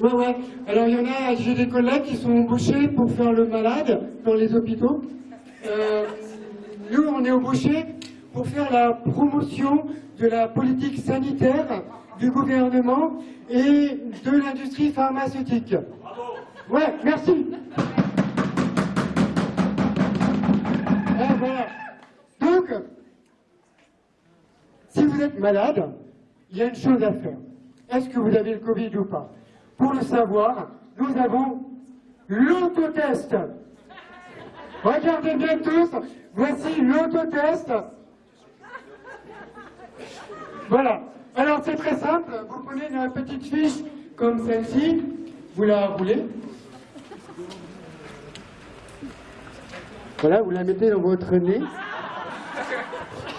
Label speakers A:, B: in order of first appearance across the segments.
A: Ouais, ouais. Alors, il y en a, j'ai des collègues qui sont embauchés pour faire le malade dans les hôpitaux. Euh, nous, on est embauchés pour faire la promotion de la politique sanitaire du gouvernement et de l'industrie pharmaceutique. Ouais, merci. Ah, voilà. Donc, si vous êtes malade, il y a une chose à faire. Est-ce que vous avez le Covid ou pas? Pour le savoir, nous avons l'autotest. Regardez bien tous, voici l'autotest. Voilà. Alors c'est très simple, vous prenez une petite fiche comme celle-ci, vous la roulez. Voilà, vous la mettez dans votre nez.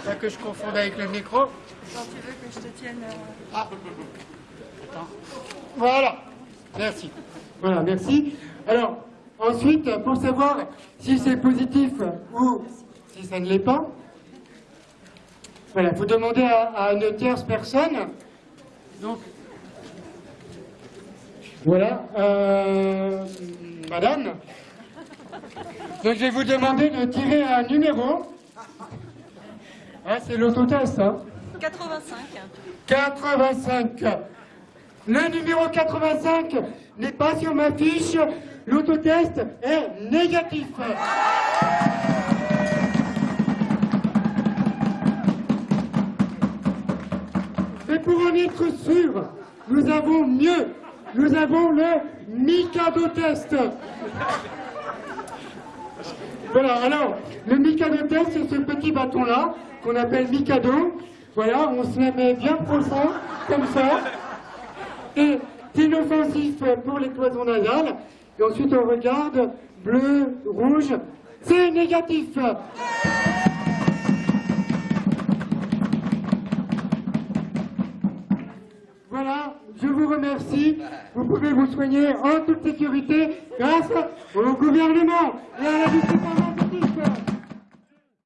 A: Pas que je confonde avec le micro.
B: Quand tu veux que je te tienne... euh,
A: Ah. Voilà. Merci. Voilà, merci. Alors, ensuite, pour savoir si c'est positif ou si ça ne l'est pas, voilà, vous demandez à, à une tierce personne. Donc, voilà, euh, madame. Donc, je vais vous demander de tirer un numéro. Ah, c'est l'autotest, hein
B: 85.
A: 85. Le numéro 85 n'est pas sur ma fiche. L'autotest est négatif. Et pour en être sûr, nous avons mieux. Nous avons le Mikado test. Voilà, alors, le Mikado test, c'est ce petit bâton-là, qu'on appelle Mikado. Voilà, on se la met bien profond, comme ça. Et inoffensif pour les cloisons nasales. Et ensuite, on regarde, bleu, rouge, c'est négatif. Voilà, je vous remercie. Vous pouvez vous soigner en toute sécurité grâce au gouvernement et à la justice.